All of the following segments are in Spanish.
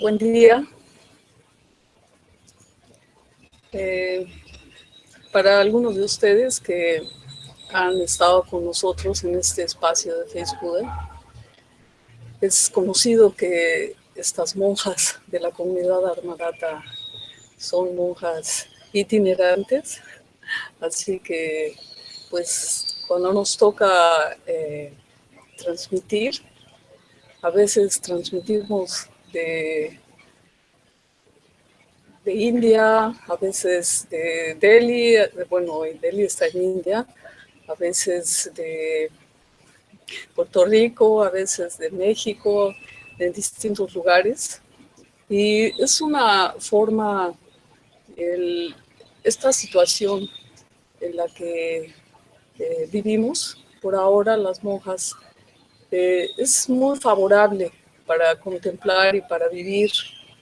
Buen día. Eh, para algunos de ustedes que han estado con nosotros en este espacio de Facebook, es conocido que estas monjas de la comunidad armadata son monjas itinerantes, así que pues cuando nos toca eh, transmitir, a veces transmitimos de, India, a veces de Delhi, bueno, Delhi está en India, a veces de Puerto Rico, a veces de México, en distintos lugares. Y es una forma, esta situación en la que eh, vivimos, por ahora las monjas, eh, es muy favorable para contemplar y para vivir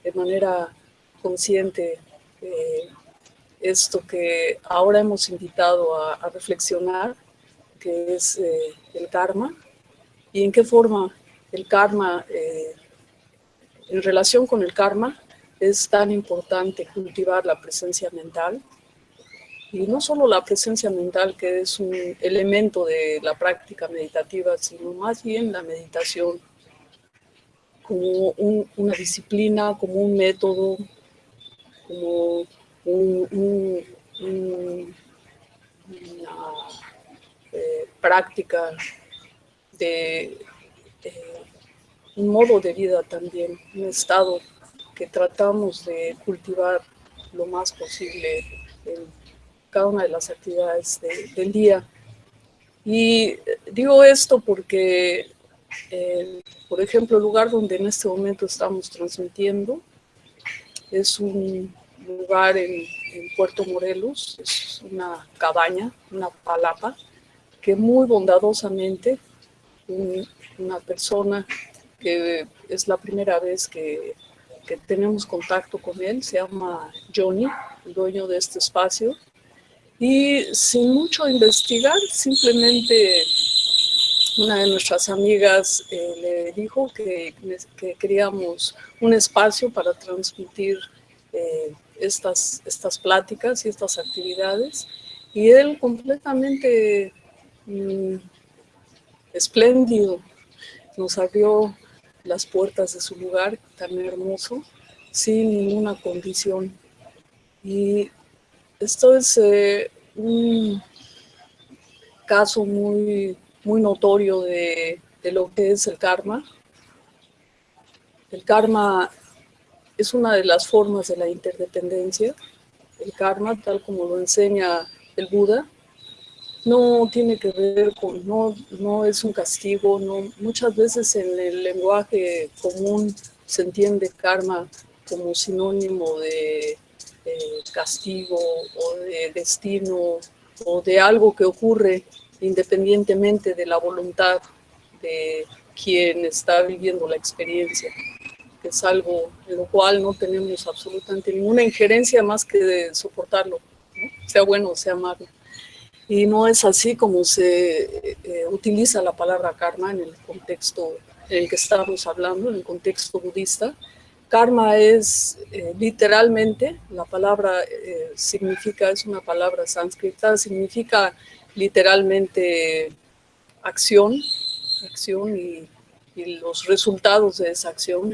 de manera consciente eh, esto que ahora hemos invitado a, reflexionar, que es eh, el karma, y en qué forma el karma, eh, en relación con el karma, es tan importante cultivar la presencia mental, y no solo la presencia mental, que es un elemento de la práctica meditativa, sino más bien la meditación como una disciplina, como un método, como una eh, práctica de un modo de vida también, un estado que tratamos de cultivar lo más posible en cada una de las actividades del día. Y digo esto porque por ejemplo, el lugar donde en este momento estamos transmitiendo es un lugar en, Puerto Morelos, es una cabaña, una palapa, que muy bondadosamente una persona que es la primera vez que, que tenemos contacto con él, se llama Johnny, el dueño de este espacio, y sin mucho investigar, simplemente una de nuestras amigas eh, le dijo que, queríamos un espacio para transmitir eh, estas, estas pláticas y estas actividades. Y él completamente mm, espléndido nos abrió las puertas de su lugar tan hermoso, sin ninguna condición. Y esto es eh, un caso muy muy notorio de, lo que es el karma. El karma es una de las formas de la interdependencia. El karma, tal como lo enseña el Buda, no tiene que ver con, no, no es un castigo, no, muchas veces en el lenguaje común se entiende karma como sinónimo de castigo o de destino o de algo que ocurre independientemente de la voluntad de quien está viviendo la experiencia, es algo en lo cual no tenemos absolutamente ninguna injerencia más que de soportarlo, sea bueno o sea malo. Y no es así como se eh, utiliza la palabra karma en el contexto en el que estamos hablando, en el contexto budista. Karma es eh, literalmente, la palabra eh, significa, es una palabra sánscrita, significa literalmente acción, acción y, los resultados de esa acción,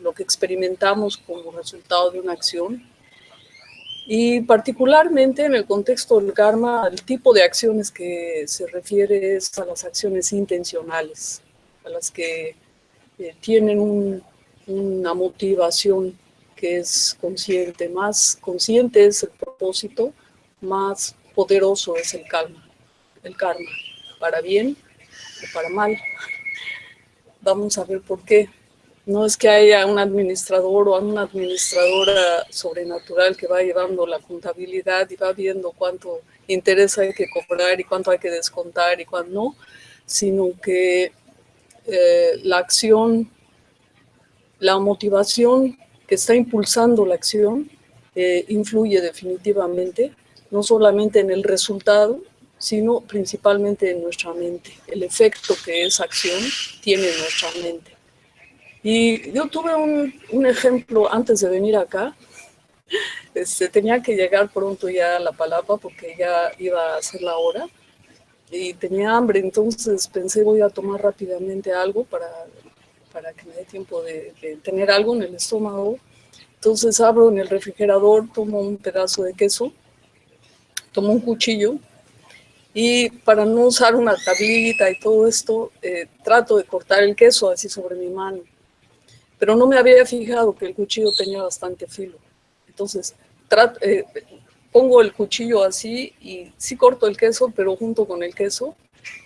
lo que experimentamos como resultado de una acción. Y particularmente en el contexto del karma, el tipo de acciones que se refiere es a las acciones intencionales, a las que eh, tienen una motivación que es consciente. Más consciente es el propósito, más poderoso es el karma el karma, para bien o para mal. Vamos a ver por qué. No es que haya un administrador o una administradora sobrenatural que va llevando la contabilidad y va viendo cuánto interés hay que cobrar y cuánto hay que descontar y cuánto no, sino que eh, la acción, la motivación que está impulsando la acción eh, influye definitivamente, no solamente en el resultado, sino principalmente en nuestra mente, el efecto que esa acción tiene en nuestra mente. Y yo tuve un, un ejemplo antes de venir acá, este, tenía que llegar pronto ya a la palapa porque ya iba a ser la hora y tenía hambre, entonces pensé voy a tomar rápidamente algo para, para que me dé tiempo de, tener algo en el estómago. Entonces abro en el refrigerador, tomo un pedazo de queso, tomo un cuchillo y para no usar una tablita y todo esto, eh, trato de cortar el queso así sobre mi mano. Pero no me había fijado que el cuchillo tenía bastante filo. Entonces, eh, pongo el cuchillo así y sí corto el queso, pero junto con el queso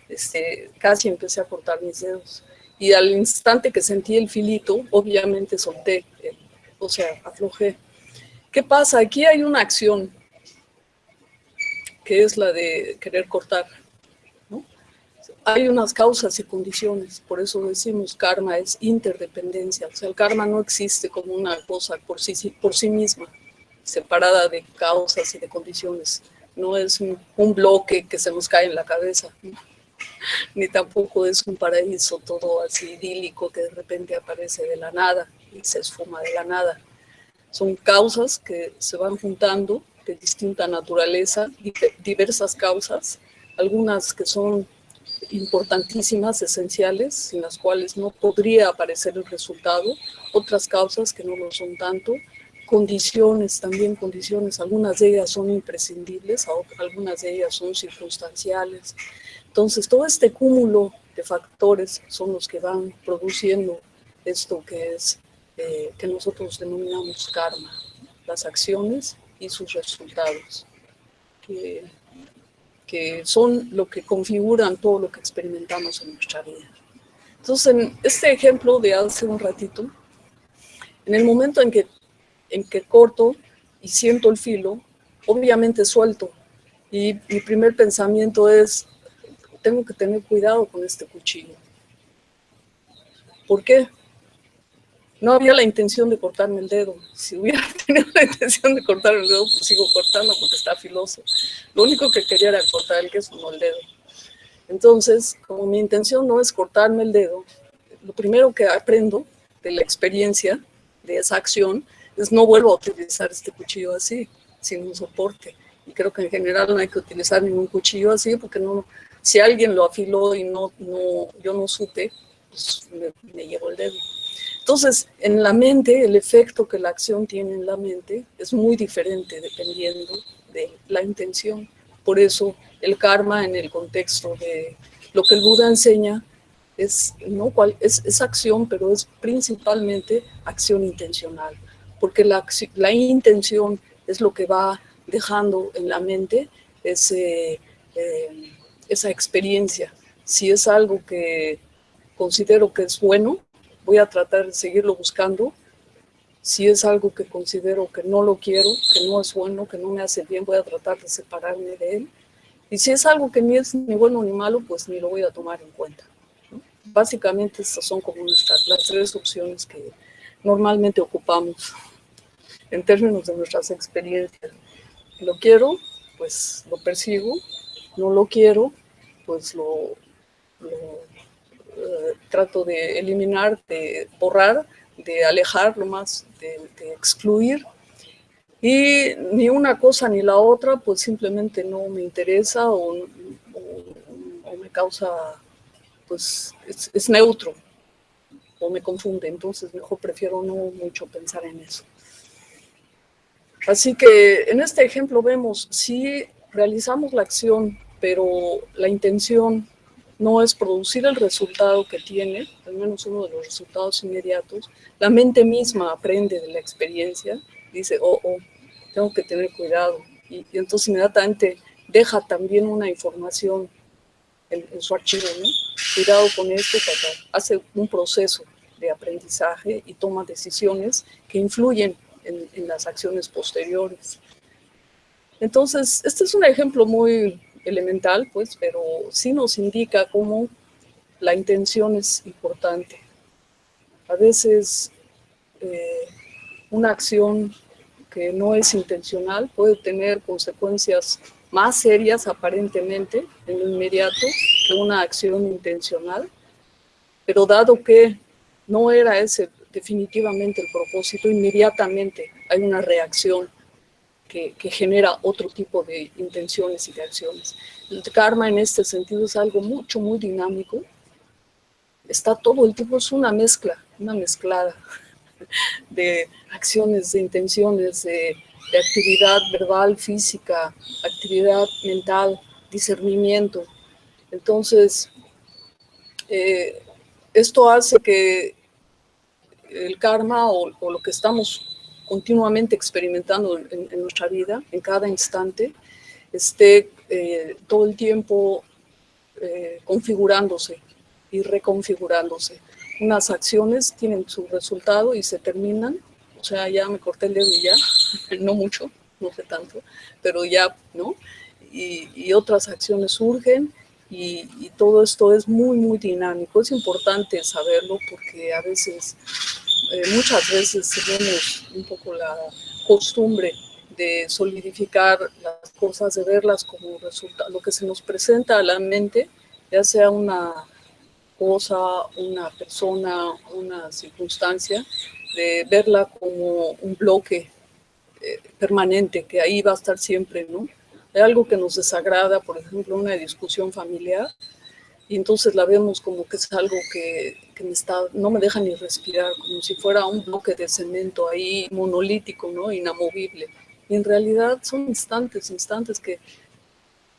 este, casi empecé a cortar mis dedos. Y al instante que sentí el filito, obviamente solté, o sea, aflojé. ¿Qué pasa? Aquí hay una acción, que es la de querer cortar. Hay unas causas y condiciones, por eso decimos karma es interdependencia. O sea, el karma no existe como una cosa por sí, por sí misma separada de causas y de condiciones. No es un, bloque que se nos cae en la cabeza, ni tampoco es un paraíso todo así idílico que de repente aparece de la nada y se esfuma de la nada. Son causas que se van juntando de distinta naturaleza, diversas causas, algunas que son importantísimas, esenciales, sin las cuales no podría aparecer el resultado, otras causas que no lo son tanto, condiciones, también condiciones, algunas de ellas son imprescindibles, algunas de ellas son circunstanciales. Entonces, todo este cúmulo de factores son los que van produciendo esto que es, eh, que nosotros denominamos karma, las acciones y sus resultados, que, que son lo que configuran todo lo que experimentamos en nuestra vida. Entonces, en este ejemplo de hace un ratito, en el momento en que en que corto y siento el filo, obviamente suelto. Y mi primer pensamiento es, tengo que tener cuidado con este cuchillo. ¿Por qué? No había la intención de cortarme el dedo. Si hubiera tenido la intención de cortar el dedo, pues sigo cortando porque está filoso. Lo único que quería era cortar el queso, no el dedo. Entonces, como mi intención no es cortarme el dedo, lo primero que aprendo de la experiencia de esa acción pues no vuelvo a utilizar este cuchillo así, sin un soporte. Y creo que en general no hay que utilizar ningún cuchillo así, porque no, si alguien lo afiló y no, no, yo no supe, pues me llevo el dedo. Entonces, en la mente, el efecto que la acción tiene en la mente es muy diferente dependiendo de la intención. Por eso, el karma en el contexto de lo que el Buda enseña es, ¿no? es, es acción, pero es principalmente acción intencional porque la, la intención es lo que va dejando en la mente ese, eh, esa experiencia. Si es algo que considero que es bueno, voy a tratar de seguirlo buscando. Si es algo que considero que no lo quiero, que no es bueno, que no me hace bien, voy a tratar de separarme de él. Y si es algo que ni es ni bueno ni malo, pues ni lo voy a tomar en cuenta. Básicamente estas son como nuestras, las tres opciones que normalmente ocupamos en términos de nuestras experiencias. Lo quiero, pues lo persigo, no lo quiero, pues lo, eh, trato de eliminar, de borrar, de alejar lo más, de, excluir. Y ni una cosa ni la otra, pues simplemente no me interesa o, me causa, pues es, es neutro o me confunde. Entonces mejor prefiero no mucho pensar en eso. Así que en este ejemplo vemos, si realizamos la acción, pero la intención no es producir el resultado que tiene, al menos uno de los resultados inmediatos, la mente misma aprende de la experiencia, dice, oh, oh, tengo que tener cuidado. Y, entonces inmediatamente deja también una información en, su archivo, ¿no? Cuidado con esto, hace un proceso de aprendizaje y toma decisiones que influyen en, las acciones posteriores. Entonces, este es un ejemplo muy elemental, pues, pero sí nos indica cómo la intención es importante. A veces eh, una acción que no es intencional puede tener consecuencias más serias aparentemente en lo inmediato que una acción intencional, pero dado que no era ese definitivamente el propósito, inmediatamente hay una reacción que, genera otro tipo de intenciones y de acciones. El karma en este sentido es algo mucho, muy dinámico. Está todo el tiempo, es una mezcla, una mezclada de acciones, de intenciones, de, actividad verbal, física, actividad mental, discernimiento. Entonces, eh, esto hace que el karma o, lo que estamos continuamente experimentando en, nuestra vida, en cada instante, esté eh, todo el tiempo eh, configurándose y reconfigurándose. Unas acciones tienen su resultado y se terminan, o sea, ya me corté el dedo y ya, no mucho, no sé tanto, pero ya, ¿no? y otras acciones surgen y, todo esto es muy, muy dinámico. Es importante saberlo porque a veces, eh, muchas veces tenemos un poco la costumbre de solidificar las cosas, de verlas como resultado, lo que se nos presenta a la mente, ya sea una cosa, una persona, una circunstancia, de verla como un bloque eh, permanente, que ahí va a estar siempre, ¿no? hay algo que nos desagrada, por ejemplo, una discusión familiar, y entonces la vemos como que es algo que, me está, no me deja ni respirar, como si fuera un bloque de cemento ahí monolítico, ¿no? inamovible. Y en realidad son instantes, instantes que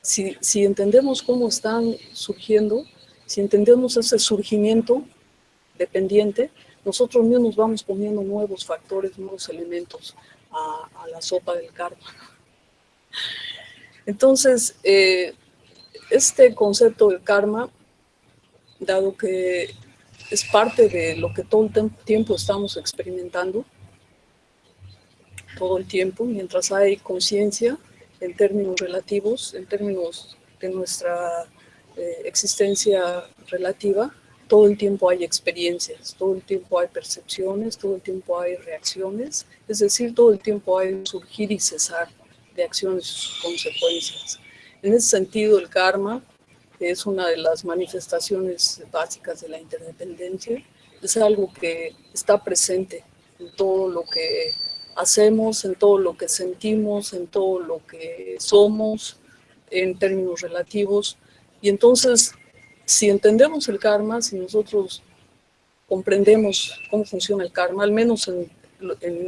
si, si entendemos cómo están surgiendo, si entendemos ese surgimiento dependiente, nosotros mismos vamos poniendo nuevos factores, nuevos elementos a, a la sopa del karma. Entonces, eh, este concepto del karma, dado que es parte de lo que todo el tiempo estamos experimentando, todo el tiempo, mientras hay conciencia en términos relativos, en términos de nuestra eh, existencia relativa, todo el tiempo hay experiencias, todo el tiempo hay percepciones, todo el tiempo hay reacciones, es decir, todo el tiempo hay surgir y cesar de acciones y sus consecuencias. En ese sentido, el karma es una de las manifestaciones básicas de la interdependencia, es algo que está presente en todo lo que hacemos, en todo lo que sentimos, en todo lo que somos, en términos relativos. Y entonces, si entendemos el karma, si nosotros comprendemos cómo funciona el karma, al menos en,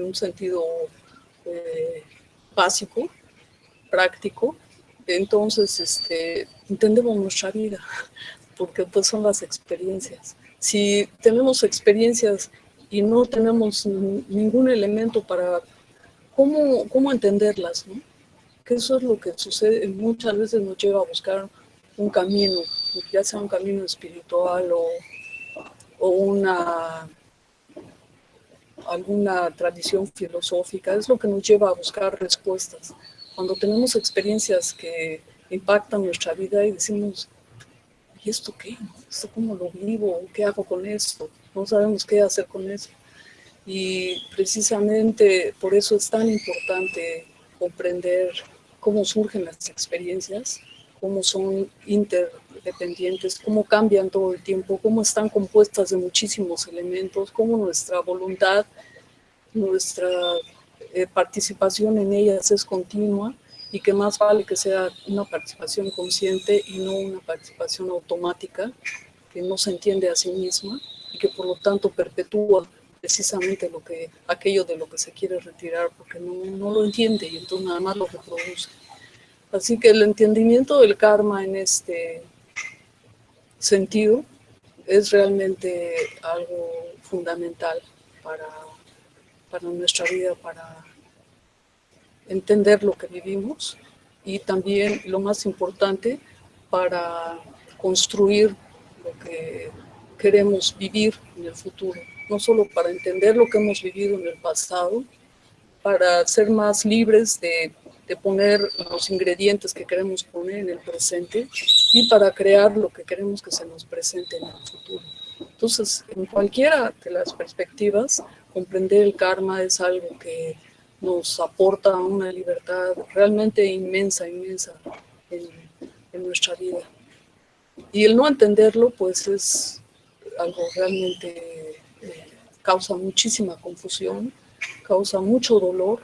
un sentido eh, básico, práctico, entonces este, entendemos nuestra vida, porque pues son las experiencias. Si tenemos experiencias y no tenemos ningún elemento para cómo, cómo entenderlas, ¿no? que eso es lo que sucede, muchas veces nos lleva a buscar un camino, ya sea un camino espiritual o, o una alguna tradición filosófica, es lo que nos lleva a buscar respuestas. Cuando tenemos experiencias que impactan nuestra vida y decimos, ¿y esto qué? ¿Esto cómo lo vivo? ¿Qué hago con esto? No sabemos qué hacer con eso. Y precisamente por eso es tan importante comprender cómo surgen las experiencias, cómo son interdependientes, cómo cambian todo el tiempo, cómo están compuestas de muchísimos elementos, cómo nuestra voluntad, nuestra eh, participación en ellas es continua y que más vale que sea una participación consciente y no una participación automática que no se entiende a sí misma y que por lo tanto perpetúa precisamente lo que, aquello de lo que se quiere retirar porque no, no lo entiende y entonces nada más lo reproduce. Así que el entendimiento del karma en este sentido es realmente algo fundamental para, para nuestra vida, para entender lo que vivimos y también lo más importante para construir lo que queremos vivir en el futuro, no solo para entender lo que hemos vivido en el pasado, para ser más libres de de poner los ingredientes que queremos poner en el presente y para crear lo que queremos que se nos presente en el futuro. Entonces, en cualquiera de las perspectivas, comprender el karma es algo que nos aporta una libertad realmente inmensa, inmensa en, nuestra vida. Y el no entenderlo, pues es algo realmente causa muchísima confusión, causa mucho dolor,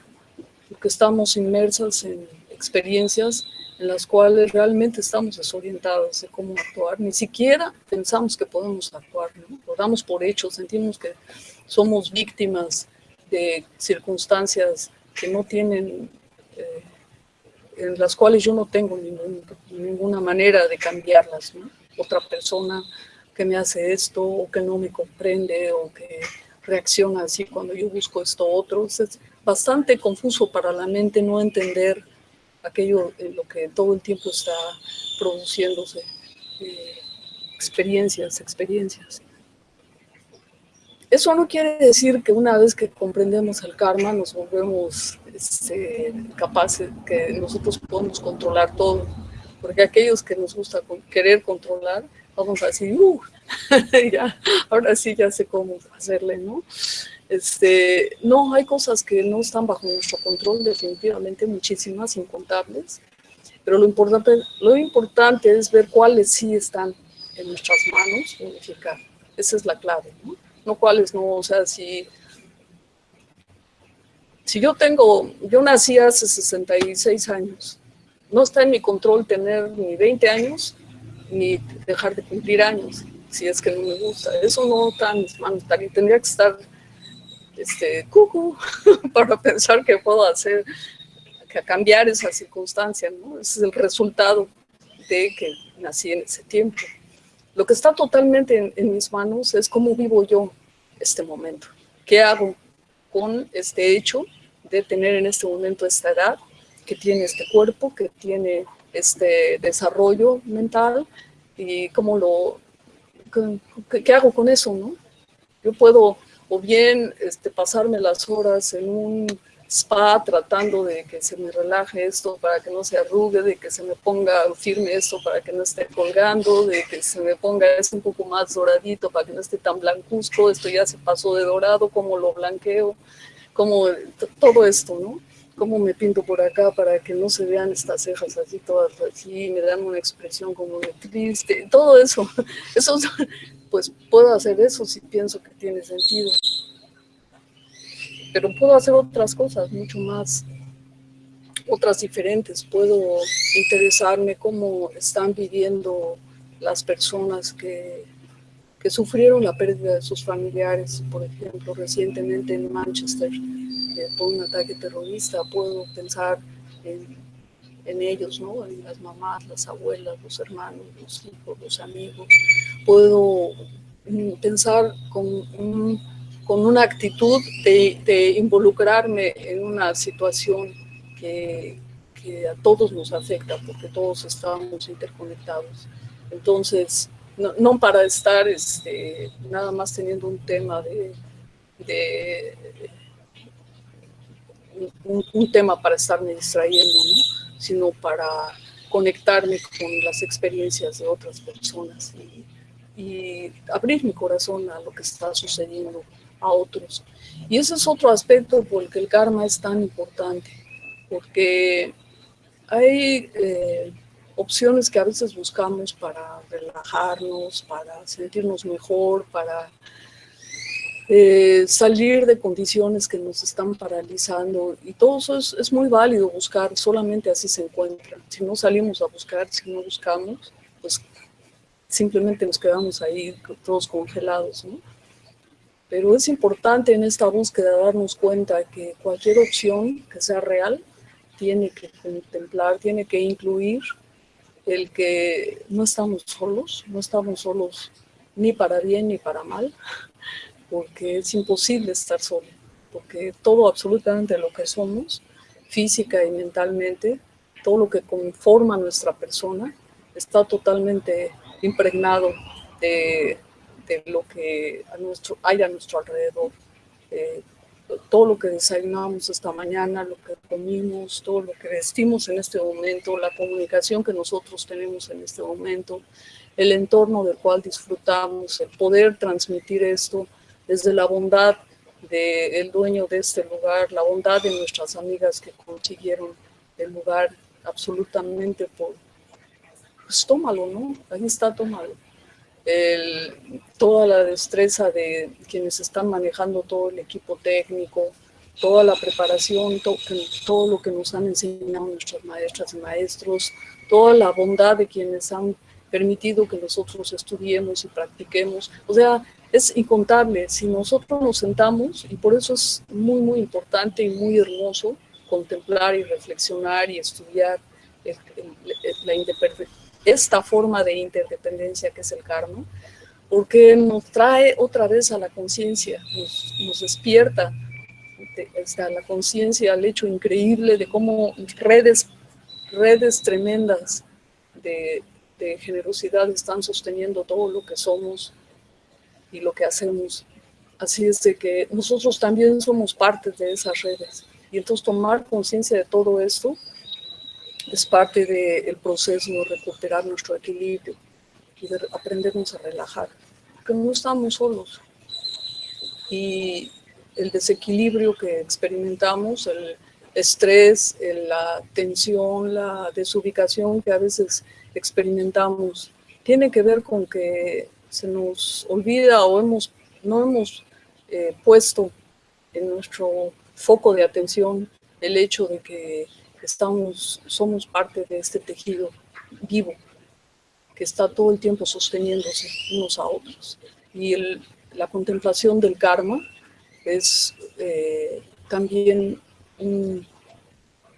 porque estamos inmersas en experiencias en las cuales realmente estamos desorientados de cómo actuar, ni siquiera pensamos que podemos actuar, lo damos por hecho, sentimos que somos víctimas de circunstancias que no tienen, eh, en las cuales yo no tengo ninguna manera de cambiarlas, otra persona que me hace esto, o que no me comprende, o que reacciona así cuando yo busco esto otro, es bastante confuso para la mente no entender aquello en lo que todo el tiempo está produciéndose, eh, experiencias, experiencias. Eso no quiere decir que una vez que comprendemos el karma nos volvemos este, capaces, que nosotros podemos controlar todo, porque aquellos que nos gusta querer controlar, vamos a decir, uh, ya, ahora sí ya sé cómo hacerle, ¿no? Este, no, hay cosas que no están bajo nuestro control, definitivamente muchísimas, incontables, pero lo importante, lo importante es ver cuáles sí están en nuestras manos, unificar. Esa es la clave, ¿no? No cuáles no, o sea, si, si yo tengo, yo nací hace 66 años, no está en mi control tener ni 20 años, ni dejar de cumplir años, si es que no me gusta. Eso no está en mis manos, tendría que estar este, cucu, para pensar que puedo hacer, que cambiar esa circunstancia, ¿no? Ese es el resultado de que nací en ese tiempo. Lo que está totalmente en, mis manos es cómo vivo yo este momento. ¿Qué hago con este hecho de tener en este momento esta edad, que tiene este cuerpo, que tiene este desarrollo mental y cómo lo, qué, hago con eso, ¿no? Yo puedo o bien este, pasarme las horas en un spa tratando de que se me relaje esto para que no se arrugue, de que se me ponga firme esto para que no esté colgando, de que se me ponga esto un poco más doradito para que no esté tan blancuzco, esto ya se pasó de dorado, como lo blanqueo, como todo esto, ¿no? Cómo me pinto por acá para que no se vean estas cejas así todas así, me dan una expresión como de triste, todo eso, eso pues puedo hacer eso si pienso que tiene sentido. Pero puedo hacer otras cosas mucho más, otras diferentes. Puedo interesarme cómo están viviendo las personas que, que sufrieron la pérdida de sus familiares. Por ejemplo, recientemente en Manchester, eh, por un ataque terrorista, puedo pensar en en ellos, ¿no? En las mamás, las abuelas, los hermanos, los hijos, los amigos. Puedo mm, pensar con, con una actitud de, involucrarme en una situación que, que, a todos nos afecta, porque todos estamos interconectados. Entonces, no, para estar este, nada más teniendo un tema de, de un, tema para estarme distrayendo, ¿no? sino para conectarme con las experiencias de otras personas y, abrir mi corazón a lo que está sucediendo a otros. Y ese es otro aspecto por el que el karma es tan importante, porque hay eh, opciones que a veces buscamos para relajarnos, para sentirnos mejor, para eh, salir de condiciones que nos están paralizando y todo eso es, muy válido buscar, solamente así se encuentra. Si no salimos a buscar, si no buscamos, pues simplemente nos quedamos ahí todos congelados, ¿no? Pero es importante en esta búsqueda darnos cuenta que cualquier opción que sea real tiene que contemplar, tiene que incluir el que no estamos solos, no estamos solos ni para bien ni para mal, porque es imposible estar solo, porque todo absolutamente lo que somos, física y mentalmente, todo lo que conforma nuestra persona, está totalmente impregnado de, lo que a nuestro, hay a nuestro alrededor. Eh, todo lo que desayunamos esta mañana, lo que comimos, todo lo que vestimos en este momento, la comunicación que nosotros tenemos en este momento, el entorno del cual disfrutamos, el poder transmitir esto desde la bondad del dueño de este lugar, la bondad de nuestras amigas que consiguieron el lugar absolutamente por, pues tómalo, ¿no? Ahí está, tómalo. Toda la destreza de quienes están manejando todo el equipo técnico, toda la preparación, todo lo que nos han enseñado nuestras maestras y maestros, toda la bondad de quienes han permitido que nosotros estudiemos y practiquemos. O sea, es incontable. Si nosotros nos sentamos, y por eso es muy, muy importante y muy hermoso contemplar y reflexionar y estudiar esta forma de interdependencia que es el karma, porque nos trae otra vez a la conciencia, nos, despierta a la conciencia, al hecho increíble de cómo redes, redes tremendas de, de generosidad están sosteniendo todo lo que somos y lo que hacemos. Así es de que nosotros también somos parte de esas redes. Y entonces tomar conciencia de todo esto es parte del proceso de recuperar nuestro equilibrio y de aprendernos a relajar, porque no estamos solos. Y el desequilibrio que experimentamos, el estrés, la tensión, la desubicación que a veces experimentamos, tiene que ver con que se nos olvida o hemos, no hemos eh, puesto en nuestro foco de atención el hecho de que estamos, somos parte de este tejido vivo que está todo el tiempo sosteniéndose unos a otros. Y la contemplación del karma es eh, también un,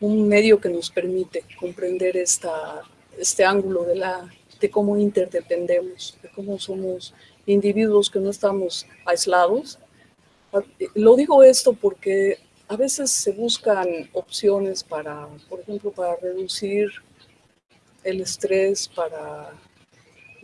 medio que nos permite comprender esta, este ángulo de, la, de cómo interdependemos, de cómo somos individuos que no estamos aislados. Lo digo esto porque a veces se buscan opciones para, por ejemplo, para reducir el estrés, para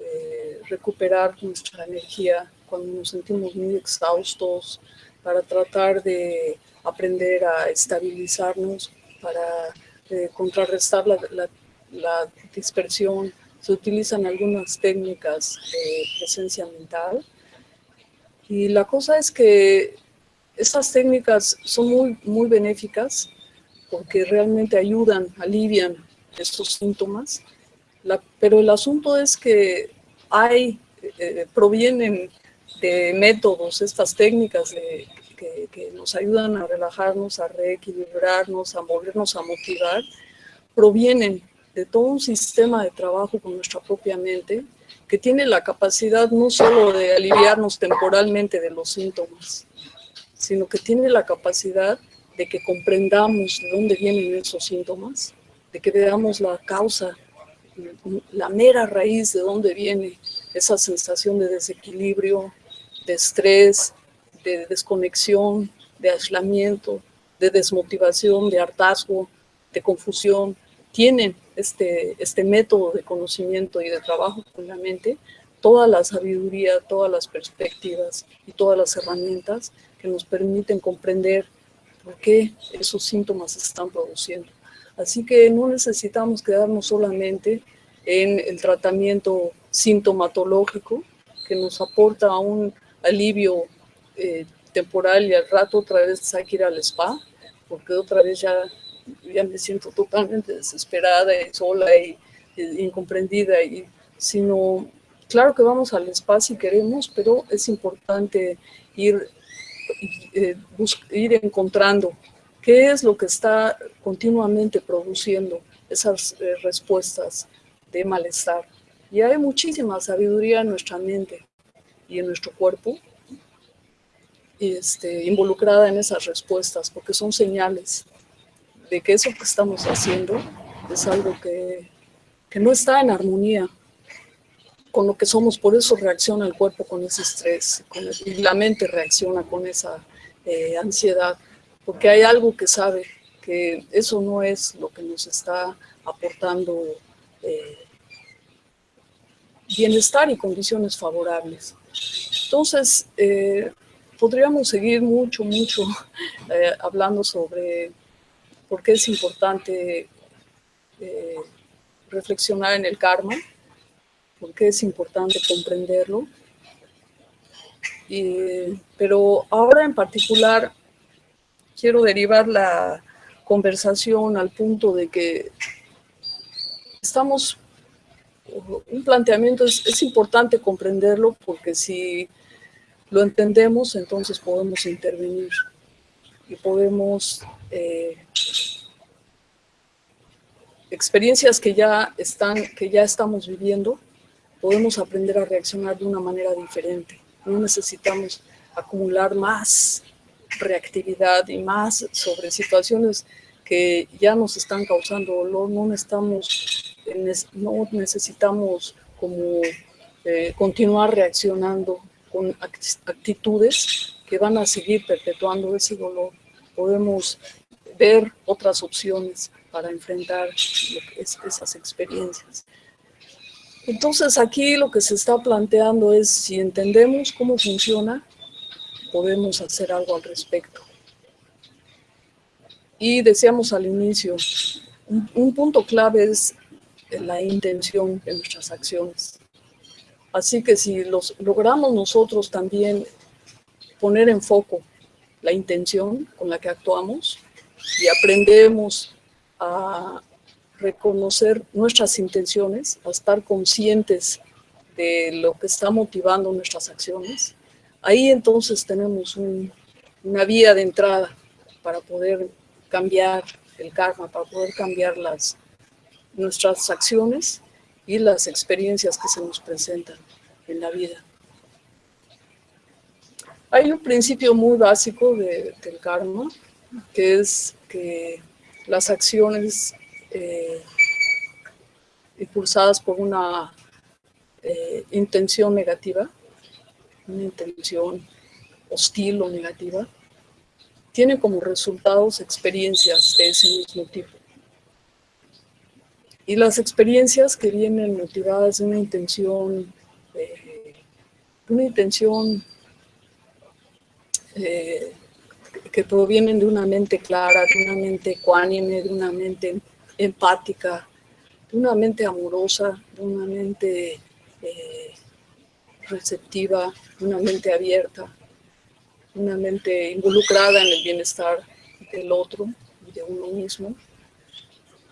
eh, recuperar nuestra energía cuando nos sentimos muy exhaustos, para tratar de aprender a estabilizarnos, para eh, contrarrestar la, dispersión. Se utilizan algunas técnicas de presencia mental. Y la cosa es que estas técnicas son muy, muy benéficas porque realmente ayudan, alivian estos síntomas, pero el asunto es que hay, eh, provienen de métodos, estas técnicas que, que, nos ayudan a relajarnos, a reequilibrarnos, a movernos, a motivar, provienen de todo un sistema de trabajo con nuestra propia mente que tiene la capacidad no solo de aliviarnos temporalmente de los síntomas, sino que tiene la capacidad de que comprendamos de dónde vienen esos síntomas, de que veamos la causa, la mera raíz de dónde viene esa sensación de desequilibrio, de estrés, de desconexión, de aislamiento, de desmotivación, de hartazgo, de confusión. Tienen este, este método de conocimiento y de trabajo con la mente, toda la sabiduría, todas las perspectivas y todas las herramientas que nos permiten comprender por qué esos síntomas se están produciendo. Así que no necesitamos quedarnos solamente en el tratamiento sintomatológico que nos aporta un alivio eh, temporal y al rato otra vez hay que ir al spa, porque otra vez ya, me siento totalmente desesperada y sola y, incomprendida, sino, claro que vamos al spa si queremos, pero es importante ir eh, ir encontrando qué es lo que está continuamente produciendo esas eh, respuestas de malestar. Y hay muchísima sabiduría en nuestra mente y en nuestro cuerpo este, involucrada en esas respuestas, porque son señales de que eso que estamos haciendo es algo que, que no está en armonía con lo que somos, por eso reacciona el cuerpo con ese estrés, y la mente reacciona con esa eh, ansiedad, porque hay algo que sabe que eso no es lo que nos está aportando eh, bienestar y condiciones favorables. Entonces, eh, podríamos seguir mucho, mucho hablando sobre por qué es importante reflexionar en el karma, porque es importante comprenderlo. pero ahora en particular quiero derivar la conversación al punto de que estamos un planteamiento es, importante comprenderlo porque si lo entendemos, entonces podemos intervenir y podemos eh, experiencias que ya están, que ya estamos viviendo, podemos aprender a reaccionar de una manera diferente. No necesitamos acumular más reactividad y más sobre situaciones que ya nos están causando dolor, no necesitamos, necesitamos como eh, continuar reaccionando con actitudes que van a seguir perpetuando ese dolor. Podemos ver otras opciones para enfrentar esas experiencias. Entonces aquí lo que se está planteando es si entendemos cómo funciona, podemos hacer algo al respecto. Y decíamos al inicio, un, punto clave es la intención de nuestras acciones. Así que si los, logramos nosotros también poner en foco la intención con la que actuamos y aprendemos a reconocer nuestras intenciones, a estar conscientes de lo que está motivando nuestras acciones, ahí entonces tenemos una vía de entrada para poder cambiar el karma, para poder cambiar las, nuestras acciones y las experiencias que se nos presentan en la vida. Hay un principio muy básico del karma, que es que las acciones eh, impulsadas por una eh, intención negativa, una intención hostil o negativa, tienen como resultados experiencias de ese mismo tipo. Y las experiencias que vienen motivadas de una intención, eh, una intención eh, que provienen de una mente clara, de una mente ecuánime, de una mente empática, de una mente amorosa, de una mente eh, receptiva, una mente abierta, una mente involucrada en el bienestar del otro y de uno mismo,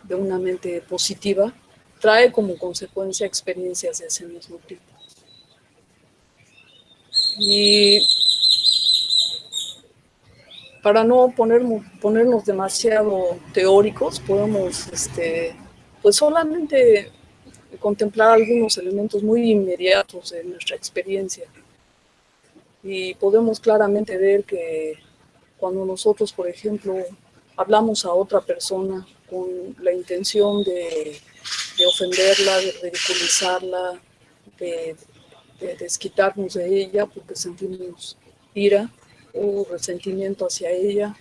de una mente positiva, trae como consecuencia experiencias de ese mismo tipo. Y para no poner, ponernos demasiado teóricos, podemos este, pues solamente contemplar algunos elementos muy inmediatos de nuestra experiencia. Y podemos claramente ver que cuando nosotros, por ejemplo, hablamos a otra persona con la intención de, ofenderla, de ridiculizarla, de desquitarnos de ella porque sentimos ira, o resentimiento hacia ella.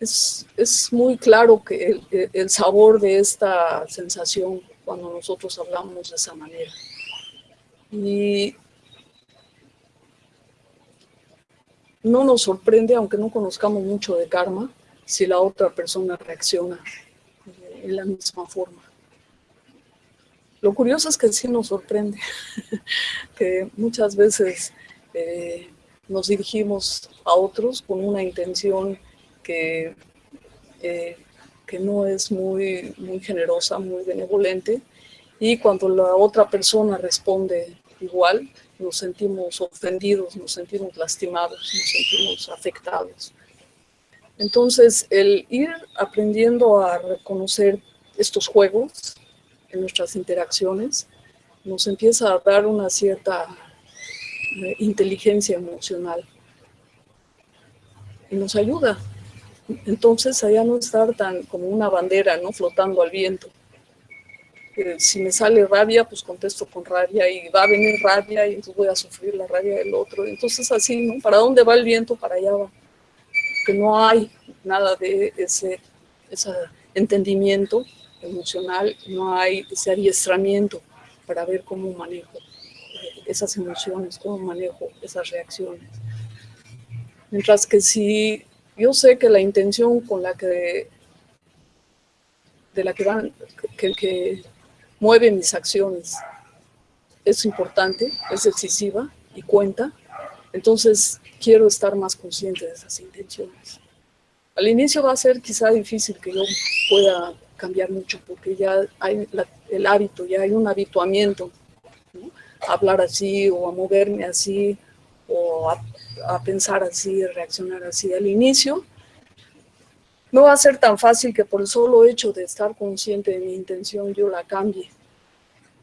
Es, muy claro que el, sabor de esta sensación cuando nosotros hablamos de esa manera. Y no nos sorprende, aunque no conozcamos mucho de karma, si la otra persona reacciona en la misma forma. Lo curioso es que sí nos sorprende, que muchas veces eh, nos dirigimos a otros con una intención que, eh, que no es muy, muy generosa, muy benevolente, y cuando la otra persona responde igual, nos sentimos ofendidos, nos sentimos lastimados, nos sentimos afectados. Entonces, el ir aprendiendo a reconocer estos juegos en nuestras interacciones nos empieza a dar una cierta inteligencia emocional. Y nos ayuda. Entonces, allá no estar tan como una bandera, ¿no? Flotando al viento. si me sale rabia, pues contesto con rabia y va a venir rabia y entonces voy a sufrir la rabia del otro. Entonces así, ¿no? ¿Para dónde va el viento? Para allá va. Que no hay nada de ese, ese entendimiento emocional, no hay ese adiestramiento para ver cómo manejo esas emociones, cómo manejo esas reacciones. Mientras que si yo sé que la intención con la que, de la que van, que, que mueve mis acciones es importante, es decisiva y cuenta, entonces quiero estar más consciente de esas intenciones. Al inicio va a ser quizá difícil que yo pueda cambiar mucho porque ya hay el hábito, ya hay un habituamiento a hablar así o a moverme así o a, a pensar así, a reaccionar así. Al inicio no va a ser tan fácil que por el solo hecho de estar consciente de mi intención yo la cambie.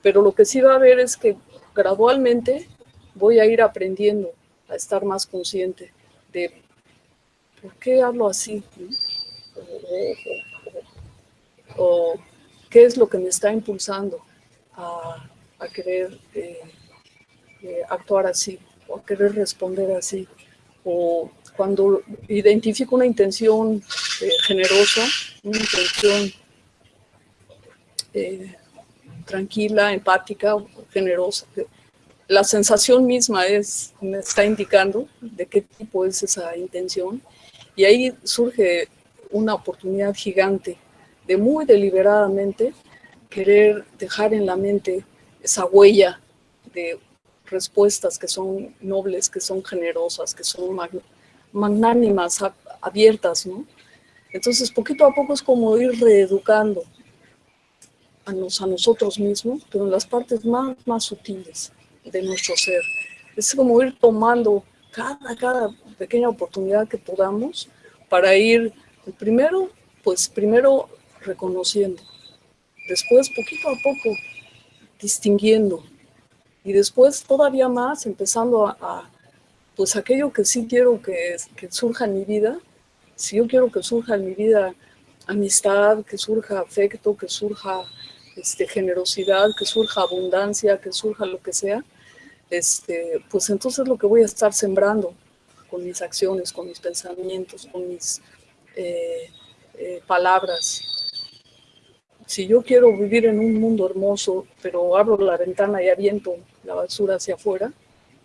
Pero lo que sí va a haber es que gradualmente voy a ir aprendiendo a estar más consciente de por qué hablo así, o, qué es lo que me está impulsando a, querer eh, eh, actuar así, o a querer responder así, o cuando identifico una intención eh, generosa, una intención eh, tranquila, empática, generosa, la sensación misma es, me está indicando de qué tipo es esa intención y ahí surge una oportunidad gigante de muy deliberadamente querer dejar en la mente esa huella de respuestas que son nobles, que son generosas, que son magnánimas, abiertas, ¿no? Entonces, poquito a poco es como ir reeducando a, nos, a nosotros mismos, pero en las partes más, más sutiles de nuestro ser. Es como ir tomando cada, cada pequeña oportunidad que podamos para ir, primero, pues primero reconociendo, después poquito a poco distinguiendo y después todavía más empezando a pues aquello que sí quiero que, que surja en mi vida, si yo quiero que surja en mi vida amistad, que surja afecto, que surja este, generosidad, que surja abundancia, que surja lo que sea, este, pues entonces lo que voy a estar sembrando con mis acciones, con mis pensamientos, con mis eh, eh, palabras. Si yo quiero vivir en un mundo hermoso, pero abro la ventana y aviento la basura hacia afuera,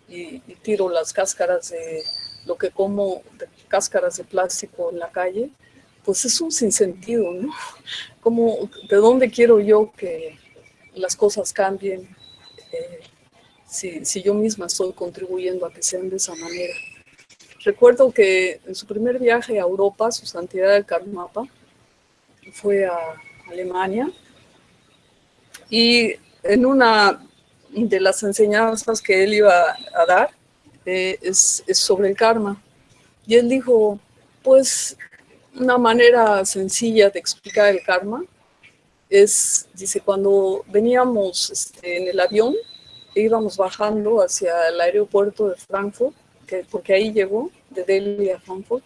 y, tiro las cáscaras de lo que como, cáscaras de plástico en la calle, pues es un sinsentido, ¿no? Como, ¿De dónde quiero yo que las cosas cambien eh, si, si, yo misma estoy contribuyendo a que sean de esa manera? Recuerdo que en su primer viaje a Europa, su santidad el Karmapa, fue a Alemania y en una de las enseñanzas que él iba a dar eh, es, sobre el karma. Y él dijo, pues una manera sencilla de explicar el karma es, dice, cuando veníamos este, en el avión e íbamos bajando hacia el aeropuerto de Frankfurt, que, porque ahí llegó, de Delhi a Frankfurt,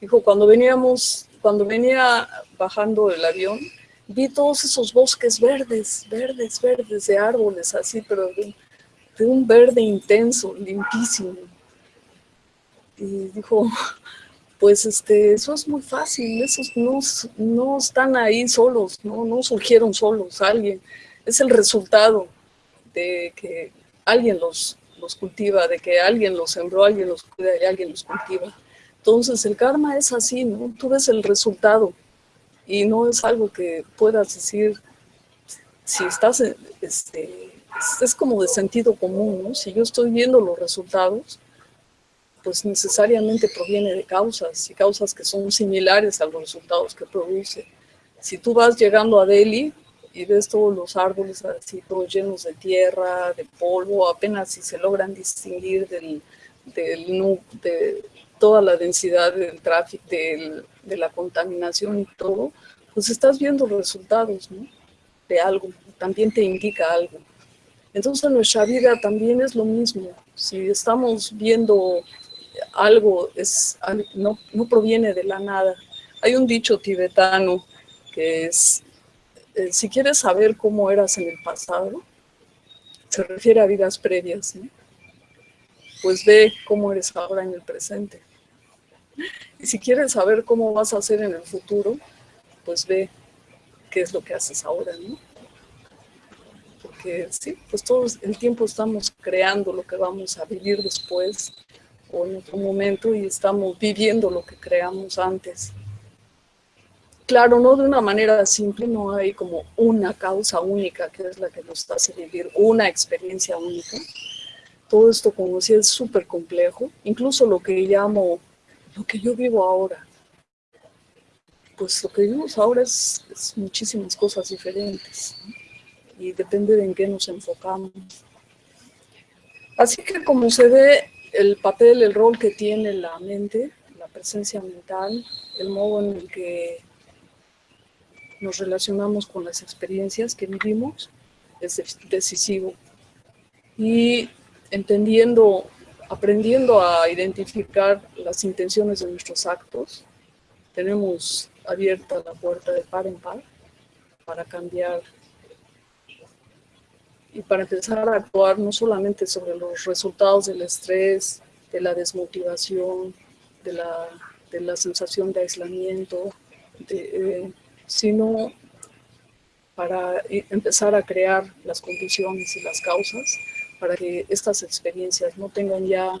dijo, cuando veníamos, cuando venía bajando el avión, vi todos esos bosques verdes, verdes, verdes, de árboles así, pero de, un verde intenso, limpísimo. Y dijo, pues este, eso es muy fácil, esos no, no están ahí solos, no, no surgieron solos, alguien, es el resultado de que alguien los, los cultiva, de que alguien los sembró, alguien los cuida y alguien los cultiva. Entonces el karma es así, ¿no? Tú ves el resultado y no es algo que puedas decir, si estás, este, es como de sentido común, ¿no? Si yo estoy viendo los resultados, pues necesariamente proviene de causas, y causas que son similares a los resultados que produce. Si tú vas llegando a Delhi y ves todos los árboles así, todos llenos de tierra, de polvo, apenas si se logran distinguir del, del, de, toda la densidad del tráfico, de la contaminación y todo, pues estás viendo resultados de algo, también te indica algo. Entonces nuestra vida también es lo mismo. Si estamos viendo algo, es, no, no proviene de la nada. Hay un dicho tibetano que es, eh, si quieres saber cómo eras en el pasado, se refiere a vidas previas, pues ve cómo eres ahora en el presente. Y si quieres saber cómo vas a hacer en el futuro, pues ve qué es lo que haces ahora, ¿no? Porque sí, pues todo el tiempo estamos creando lo que vamos a vivir después o en otro momento y estamos viviendo lo que creamos antes. Claro, no de una manera simple, no hay como una causa única que es la que nos hace vivir una experiencia única. Todo esto, como decía, es súper complejo. Incluso lo que llamo lo que yo vivo ahora. pues lo que vivimos ahora es, muchísimas cosas diferentes y depende de en qué nos enfocamos. Así que como se ve el papel, el rol que tiene la mente, la presencia mental, el modo en el que nos relacionamos con las experiencias que vivimos, es decisivo. Y entendiendo, aprendiendo a identificar las intenciones de nuestros actos, tenemos abierta la puerta de par en par para cambiar y para empezar a actuar no solamente sobre los resultados del estrés, de la desmotivación, de la, de la sensación de aislamiento, eh, sino para empezar a crear las condiciones y las causas para que estas experiencias no tengan ya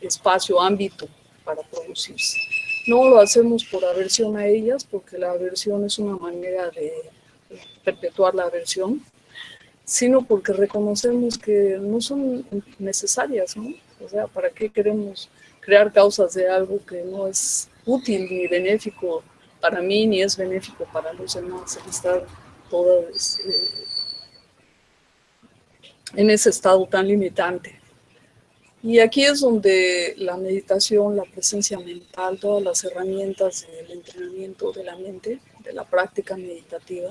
espacio, ámbito para producirse. No lo hacemos por aversión a ellas, porque la aversión es una manera de perpetuar la aversión, sino porque reconocemos que no son necesarias, ¿no? O sea, ¿para qué queremos crear causas de algo que no es útil ni benéfico para mí, ni es benéfico para los demás, el estar todas eh, en ese estado tan limitante? Y aquí es donde la meditación, la presencia mental, todas las herramientas del entrenamiento de la mente, de la práctica meditativa,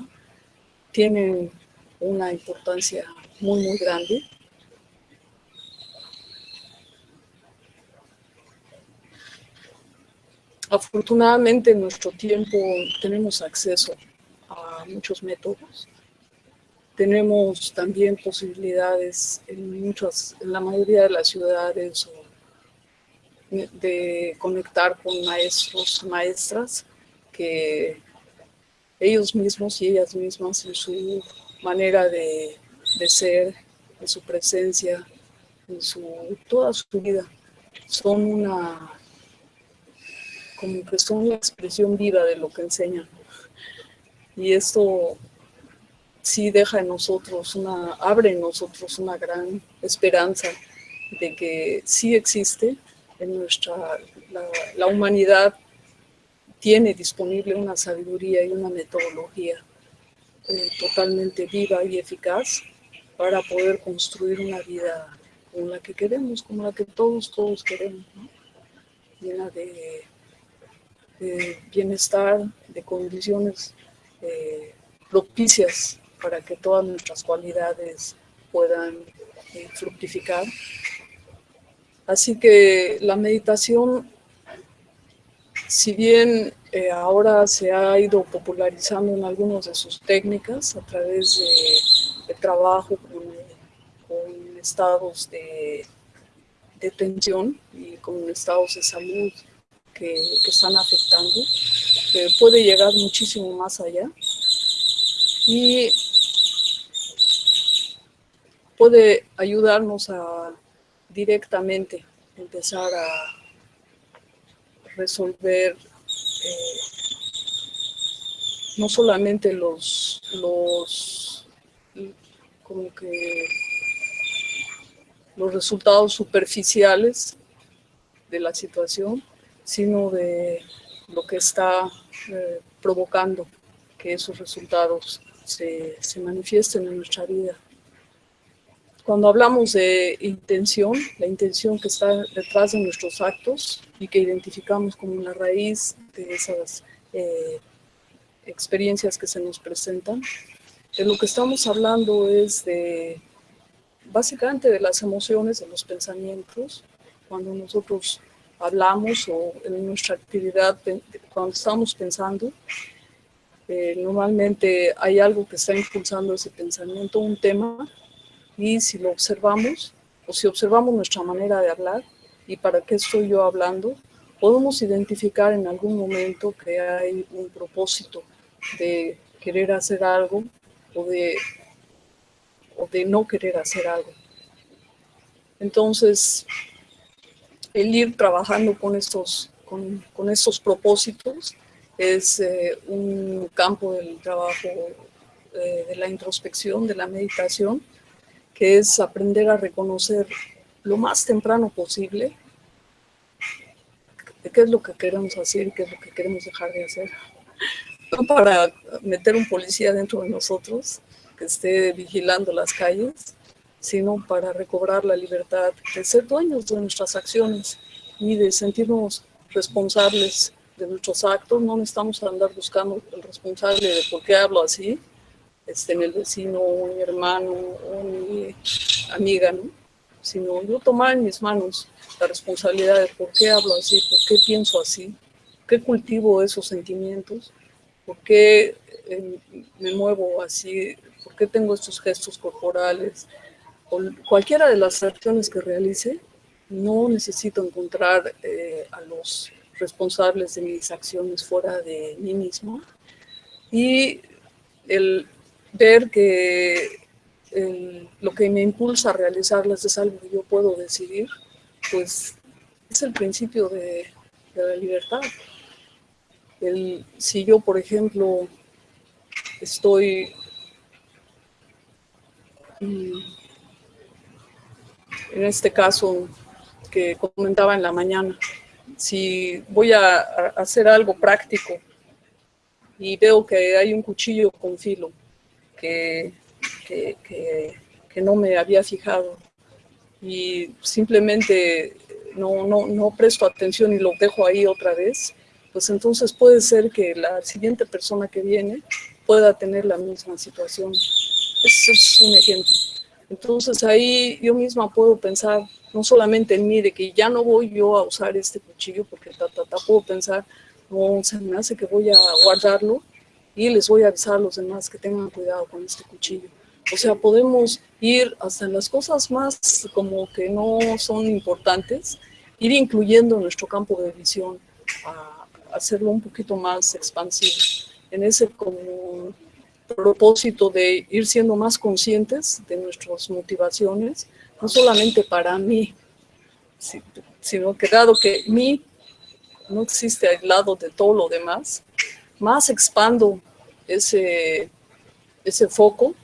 tienen una importancia muy, muy grande. Afortunadamente en nuestro tiempo tenemos acceso a muchos métodos tenemos también posibilidades en, muchas, en la mayoría de las ciudades de conectar con maestros, maestras, que ellos mismos y ellas mismas en su manera de, de ser, en su presencia, en su, toda su vida, son una, como que son una expresión viva de lo que enseñan. Y esto sí deja en nosotros una, abre en nosotros una gran esperanza de que sí existe en nuestra, la, humanidad tiene disponible una sabiduría y una metodología eh, totalmente viva y eficaz para poder construir una vida como la que queremos, como la que todos, todos queremos, llena de, bienestar, de condiciones eh, propicias para que todas nuestras cualidades puedan eh, fructificar. Así que la meditación, si bien eh, ahora se ha ido popularizando en algunas de sus técnicas a través de, trabajo con, estados de, tensión y con estados de salud que, están afectando, eh, puede llegar muchísimo más allá. Y puede ayudarnos a directamente empezar a resolver eh, no solamente los, los, como que los resultados superficiales de la situación, sino de lo que está eh, provocando que esos resultados se, se manifiesten en nuestra vida. Cuando hablamos de intención, la intención que está detrás de nuestros actos y que identificamos como la raíz de esas eh, experiencias que se nos presentan, de lo que estamos hablando es de, básicamente de las emociones, de los pensamientos, cuando nosotros hablamos o en nuestra actividad, cuando estamos pensando, eh, normalmente hay algo que está impulsando ese pensamiento, un tema, y si lo observamos, o si observamos nuestra manera de hablar, y para qué estoy yo hablando, podemos identificar en algún momento que hay un propósito de querer hacer algo o de, o de no querer hacer algo. Entonces, el ir trabajando con estos, con, con estos propósitos es eh, un campo del trabajo eh, de la introspección, de la meditación, que es aprender a reconocer lo más temprano posible qué es lo que queremos hacer y qué es lo que queremos dejar de hacer. no para meter un policía dentro de nosotros, que esté vigilando las calles, sino para recobrar la libertad de ser dueños de nuestras acciones y de sentirnos responsables de nuestros actos. No necesitamos andar buscando el responsable de por qué hablo así, este, en el vecino, mi hermano, mi amiga, ¿no? sino yo tomar en mis manos la responsabilidad de por qué hablo así, por qué pienso así, por qué cultivo esos sentimientos, por qué eh, me muevo así, por qué tengo estos gestos corporales, o cualquiera de las acciones que realice, no necesito encontrar eh, a los responsables de mis acciones fuera de mí mismo. Y el ver que lo que me impulsa a realizarlas es algo que yo puedo decidir, pues es el principio de, la libertad. El, si yo, por ejemplo, estoy mm, en este caso que comentaba en la mañana, si voy a, hacer algo práctico y veo que hay un cuchillo con filo que, que, no me había fijado y simplemente no, no, no presto atención y lo dejo ahí otra vez, pues entonces puede ser que la siguiente persona que viene pueda tener la misma situación. Ese es un ejemplo. Entonces ahí yo misma puedo pensar no solamente en mí, de que ya no voy yo a usar este cuchillo, porque ta, ta, ta, puedo pensar, no, se me hace que voy a guardarlo y les voy a avisar a los demás que tengan cuidado con este cuchillo. O sea, podemos ir hasta las cosas más como que no son importantes, ir incluyendo nuestro campo de visión, a hacerlo un poquito más expansivo, en ese como propósito de ir siendo más conscientes de nuestras motivaciones, no solamente para mí, sino que dado que mí no existe aislado de todo lo demás, más expando ese, ese foco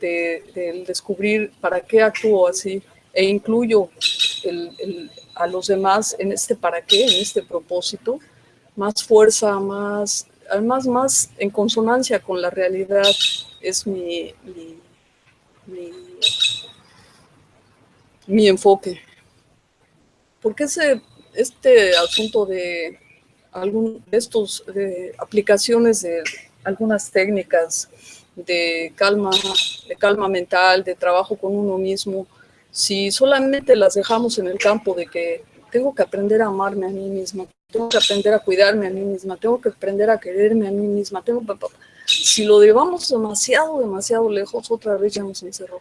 de, descubrir para qué actúo así e incluyo a los demás en este para qué, en este propósito, más fuerza, más, además más en consonancia con la realidad es mi mi enfoque. Porque ese, este asunto de, algún, de estos aplicaciones de algunas técnicas de calma, de calma mental, de trabajo con uno mismo, si solamente las dejamos en el campo de que tengo que aprender a amarme a mí misma, tengo que aprender a cuidarme a mí misma, tengo que aprender a quererme a mí misma, tengo si lo llevamos demasiado, demasiado lejos, otra vez ya nos encerró.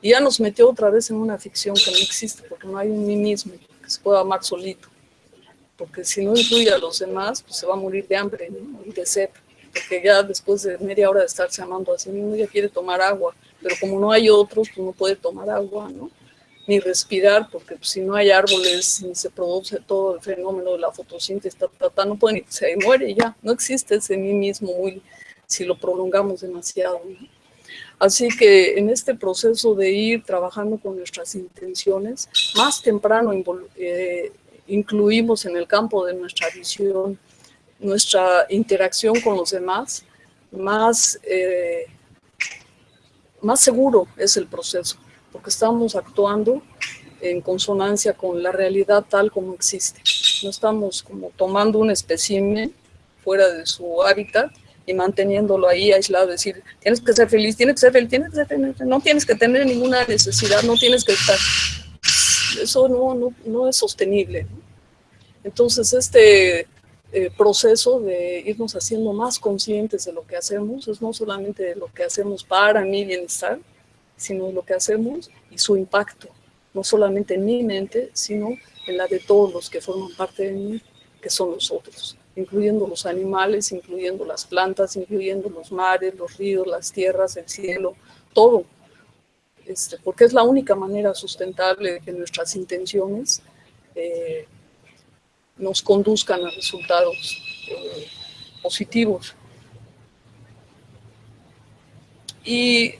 Y ya nos metió otra vez en una ficción que no existe, porque no hay un mí mismo que se pueda amar solito. Porque si no incluye a los demás, pues se va a morir de hambre y de sed. Porque ya después de media hora de estarse amando a sí mismo, ya quiere tomar agua. Pero como no hay otros, pues no puede tomar agua, ¿no? Ni respirar, porque pues, si no hay árboles, ni se produce todo el fenómeno de la fotosíntesis, no puede, se muere ya. No existe ese mí mismo muy, si lo prolongamos demasiado, ¿no? Así que en este proceso de ir trabajando con nuestras intenciones, más temprano eh, incluimos en el campo de nuestra visión nuestra interacción con los demás, más, eh, más seguro es el proceso, porque estamos actuando en consonancia con la realidad tal como existe. No estamos como tomando un espécimen fuera de su hábitat y manteniéndolo ahí aislado, decir, tienes que ser feliz, tienes que ser feliz, tienes que ser feliz, no tienes que tener ninguna necesidad, no tienes que estar, eso no, no, no es sostenible. Entonces este eh, proceso de irnos haciendo más conscientes de lo que hacemos, es no solamente lo que hacemos para mi bienestar, sino lo que hacemos y su impacto, no solamente en mi mente, sino en la de todos los que forman parte de mí, que son los otros incluyendo los animales, incluyendo las plantas, incluyendo los mares, los ríos, las tierras, el cielo, todo. Este, porque es la única manera sustentable de que nuestras intenciones eh, nos conduzcan a resultados eh, positivos. Y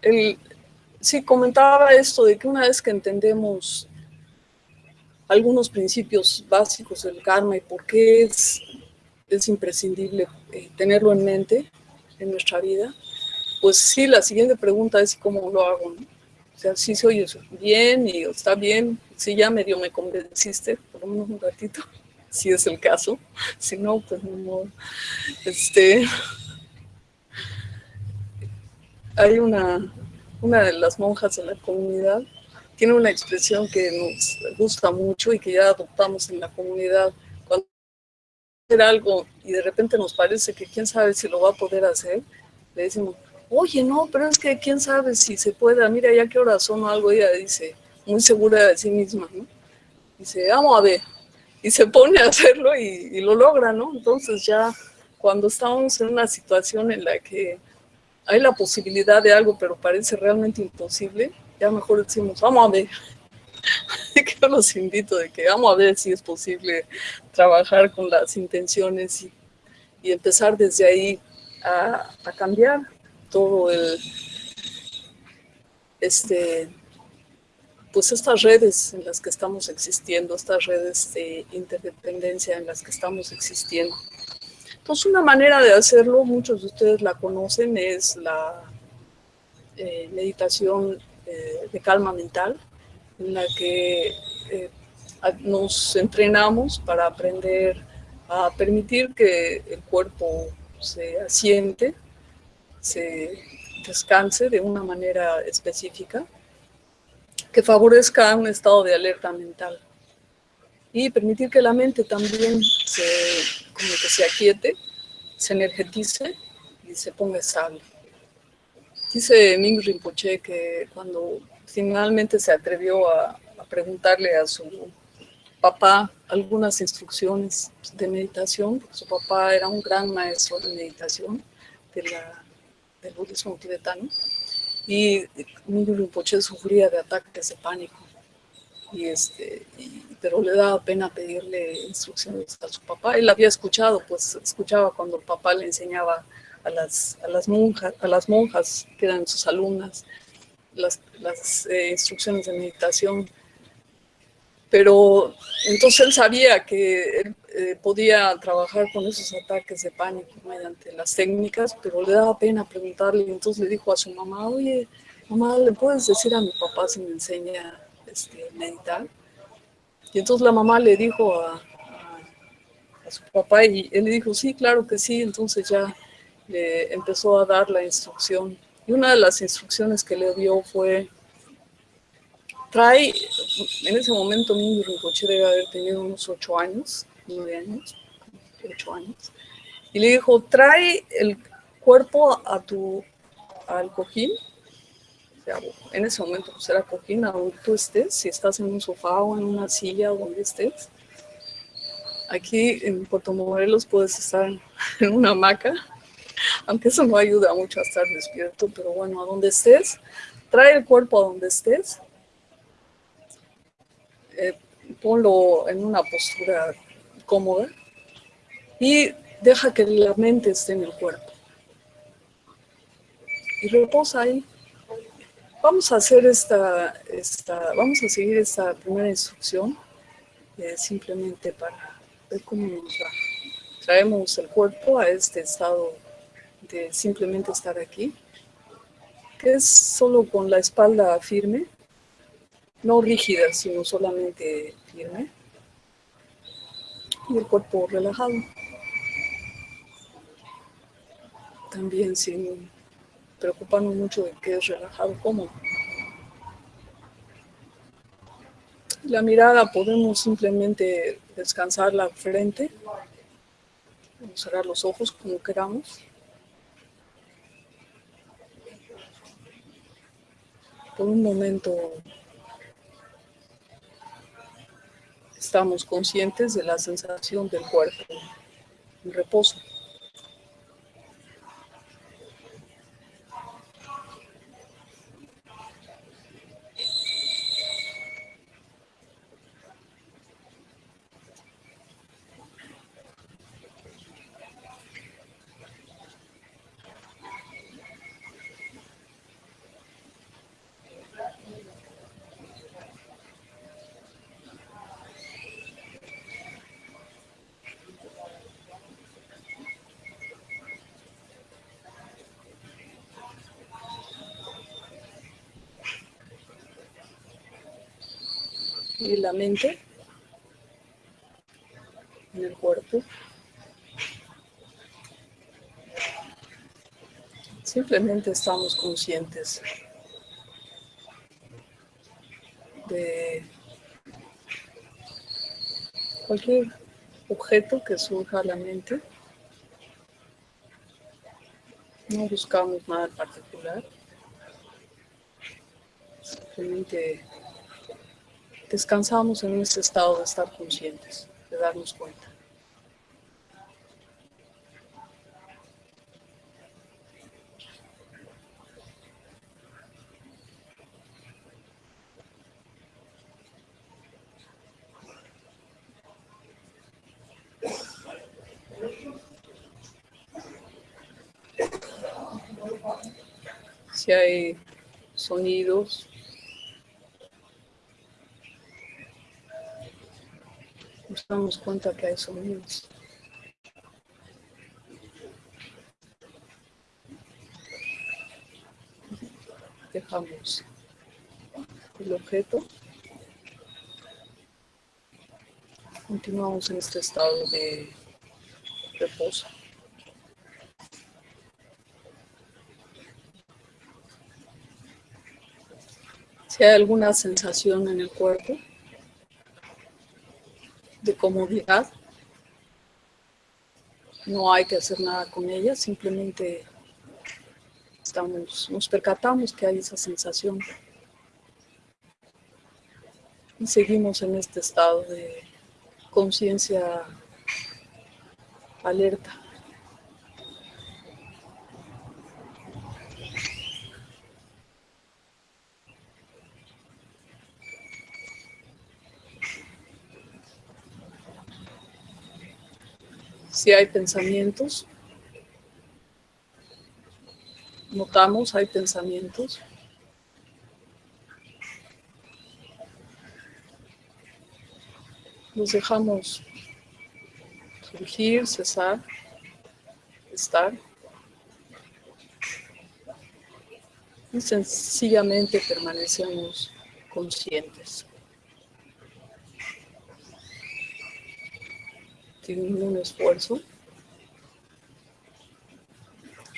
el, sí, comentaba esto de que una vez que entendemos algunos principios básicos del karma y por qué es es imprescindible eh, tenerlo en mente en nuestra vida, pues sí, la siguiente pregunta es cómo lo hago, O sea, si se oye bien y está bien, si ya medio me convenciste, por un ratito, si es el caso, si no, pues no, este, hay una, una de las monjas de la comunidad, tiene una expresión que nos gusta mucho y que ya adoptamos en la comunidad, cuando hacer algo y de repente nos parece que quién sabe si lo va a poder hacer, le decimos, oye, no, pero es que quién sabe si se pueda, mira ya qué hora son o algo, ella dice, muy segura de sí misma, ¿no? Dice, vamos a ver, y se pone a hacerlo y, lo logra, ¿no? Entonces ya cuando estamos en una situación en la que hay la posibilidad de algo, pero parece realmente imposible, ya mejor decimos, vamos a ver. que yo los invito de que vamos a ver si es posible trabajar con las intenciones y, empezar desde ahí a cambiar todo el, este, pues estas redes en las que estamos existiendo, estas redes de interdependencia en las que estamos existiendo. Entonces una manera de hacerlo, muchos de ustedes la conocen, es la eh, meditación eh, de calma mental, en la que eh, nos entrenamos para aprender a permitir que el cuerpo se asiente, se descanse de una manera específica que favorezca un estado de alerta mental y permitir que la mente también se, como que se aquiete, se energetice y se ponga estable. Dice Ming Rinpoche que cuando finalmente se atrevió a, a preguntarle a su papá algunas instrucciones de meditación, porque su papá era un gran maestro de meditación de la del budismo tibetano, y Mingyur Rinpoche sufría de ataques de pánico, y este, pero le daba pena pedirle instrucciones a su papá. Él había escuchado, pues escuchaba cuando el papá le enseñaba a las, a las, monjas, a las monjas que eran sus alumnas las, las eh, instrucciones de meditación pero entonces él sabía que él eh, podía trabajar con esos ataques de pánico mediante las técnicas, pero le daba pena preguntarle, entonces le dijo a su mamá, oye, mamá, ¿le puedes decir a mi papá si me enseña este, meditar? Y entonces la mamá le dijo a, a, su papá, y él le dijo, sí, claro que sí, entonces ya le empezó a dar la instrucción. Y una de las instrucciones que le dio fue trae, en ese momento mi Rinpoche debe haber tenido unos ocho años, nueve años, ocho años, y le dijo, trae el cuerpo a tu, al cojín, o sea, en ese momento pues era cojín, a donde tú estés, si estás en un sofá o en una silla o donde estés. Aquí en Puerto Morelos puedes estar en una hamaca, aunque eso no ayuda mucho a estar despierto, pero bueno, a donde estés, trae el cuerpo a donde estés eh, ponlo en una postura cómoda y deja que la mente esté en el cuerpo. Y reposa ahí. Vamos a hacer esta, esta vamos a seguir esta primera instrucción eh, simplemente para ver cómo nos va. Traemos el cuerpo a este estado de simplemente estar aquí, que es solo con la espalda firme, no rígida, sino solamente firme. Y el cuerpo relajado. También sin preocuparnos mucho de que es relajado, cómodo. La mirada podemos simplemente descansar la frente, cerrar los ojos como queramos. Por un momento estamos conscientes de la sensación del cuerpo en reposo. Y la mente en el cuerpo. Simplemente estamos conscientes de cualquier objeto que surja a la mente. No buscamos nada en particular. Simplemente descansamos en ese estado de estar conscientes, de darnos cuenta. Si hay sonidos, nos damos cuenta que hay sonidos. Dejamos el objeto. Continuamos en este estado de reposo. Si hay alguna sensación en el cuerpo, comodidad. No hay que hacer nada con ella, simplemente estamos, nos percatamos que hay esa sensación. Y seguimos en este estado de conciencia alerta. Si hay pensamientos, notamos, hay pensamientos. Nos dejamos surgir, cesar, estar. Y sencillamente permanecemos conscientes. Sin ningún esfuerzo,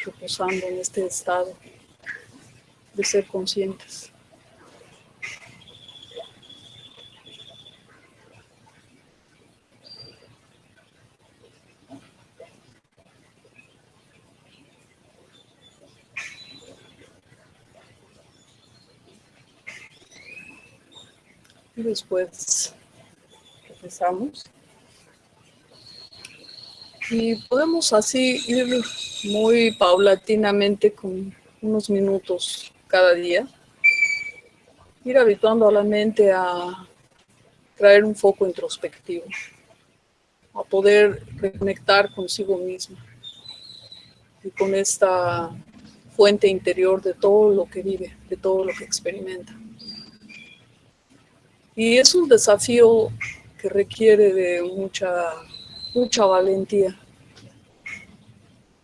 reposando en este estado de ser conscientes. Y después empezamos. Y podemos así ir muy paulatinamente con unos minutos cada día, ir habituando a la mente a traer un foco introspectivo, a poder reconectar consigo mismo y con esta fuente interior de todo lo que vive, de todo lo que experimenta. Y es un desafío que requiere de mucha mucha valentía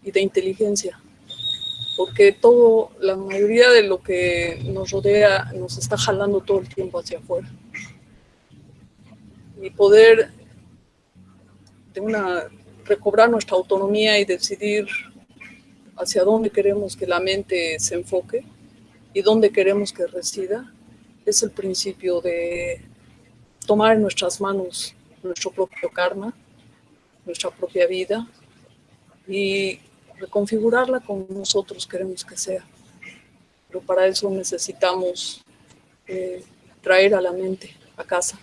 y de inteligencia, porque todo, la mayoría de lo que nos rodea nos está jalando todo el tiempo hacia afuera. Y poder de una, recobrar nuestra autonomía y decidir hacia dónde queremos que la mente se enfoque y dónde queremos que resida, es el principio de tomar en nuestras manos nuestro propio karma nuestra propia vida y reconfigurarla como nosotros queremos que sea. Pero para eso necesitamos eh, traer a la mente a casa.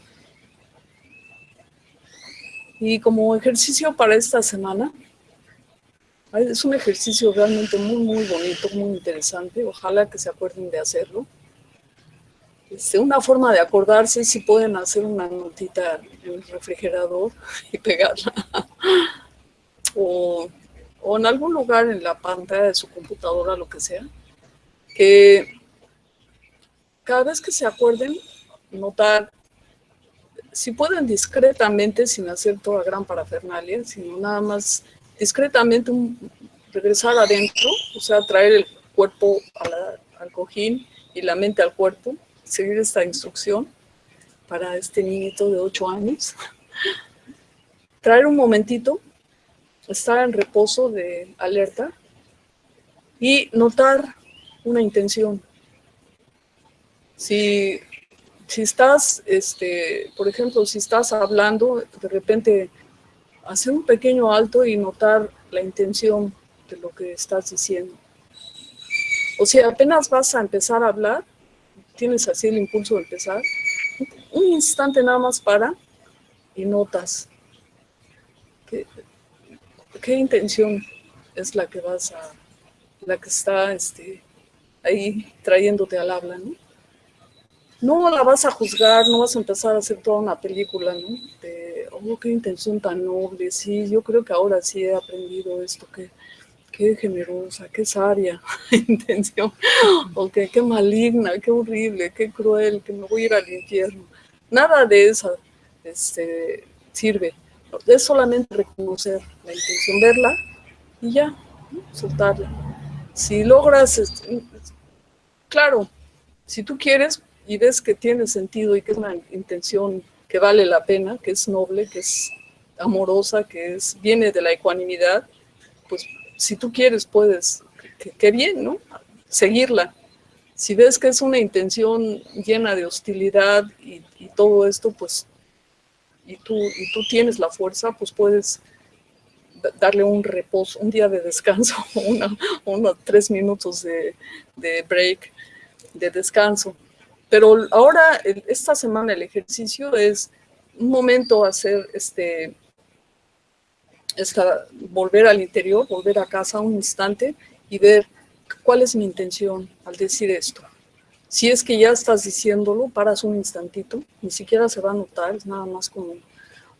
Y como ejercicio para esta semana, es un ejercicio realmente muy, muy bonito, muy interesante. Ojalá que se acuerden de hacerlo. Este, una forma de acordarse si pueden hacer una notita en el refrigerador y pegarla. o, en algún lugar en la pantalla de su computadora, lo que sea. Que cada vez que se acuerden, notar, si pueden discretamente, sin hacer toda gran parafernalia, sino nada más discretamente regresar adentro, o sea, traer el cuerpo al cojín y la mente al cuerpo, seguir esta instrucción para este niñito de 8 años. Traer un momentito, estar en reposo de alerta y notar una intención. Si, si estás, este, por ejemplo, si estás hablando, de repente hacer un pequeño alto y notar la intención de lo que estás diciendo. O si apenas vas a empezar a hablar, tienes así el impulso de empezar, un instante nada más para y notas qué, intención es la que vas a, la que está este, ahí trayéndote al habla, ¿no? No la vas a juzgar, no vas a empezar a hacer toda una película, ¿no? De, oh, qué intención tan noble, sí, yo creo que ahora sí he aprendido esto, que qué generosa, qué sabia intención, o qué maligna, qué horrible, qué cruel, que me voy a ir al infierno. Nada de eso este, sirve. Es solamente reconocer la intención, verla y ya, soltarla. Si logras, este, claro, si tú quieres y ves que tiene sentido y que es una intención que vale la pena, que es noble, que es amorosa, que es, viene de la ecuanimidad, pues si tú quieres, puedes, qué bien, ¿no? Seguirla. Si ves que es una intención llena de hostilidad y, todo esto, pues, y tú, y tú tienes la fuerza, pues puedes darle un reposo, un día de descanso, unos tres minutos de, de, break, de descanso. Pero ahora, esta semana, el ejercicio es un momento hacer este, volver al interior, volver a casa un instante y ver cuál es mi intención al decir esto. Si es que ya estás diciéndolo, paras un instantito, ni siquiera se va a notar, es nada más como...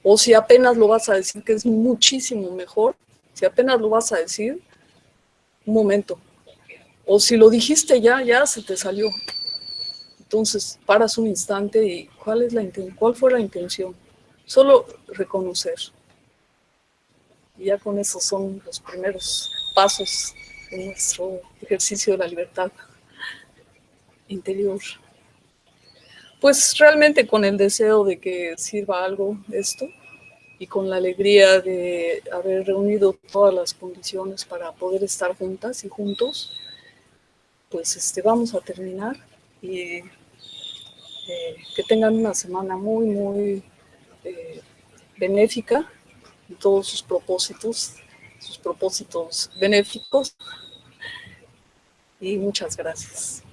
O si apenas lo vas a decir, que es muchísimo mejor, si apenas lo vas a decir, un momento. O si lo dijiste ya, ya se te salió. Entonces, paras un instante y ¿cuál, es la ¿cuál fue la intención? Solo reconocer. Y ya con eso son los primeros pasos en nuestro ejercicio de la libertad interior. Pues realmente con el deseo de que sirva algo esto y con la alegría de haber reunido todas las condiciones para poder estar juntas y juntos, pues este, vamos a terminar y eh, que tengan una semana muy, muy eh, benéfica todos sus propósitos, sus propósitos benéficos. Y muchas gracias.